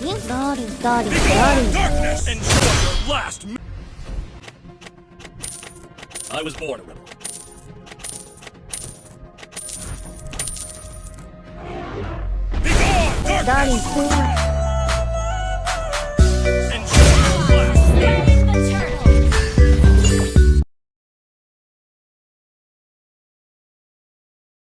You Daddy, daddy, daddy. Darkness! Enjoy your last I was born a rebel. Begone, darkness! Daddy.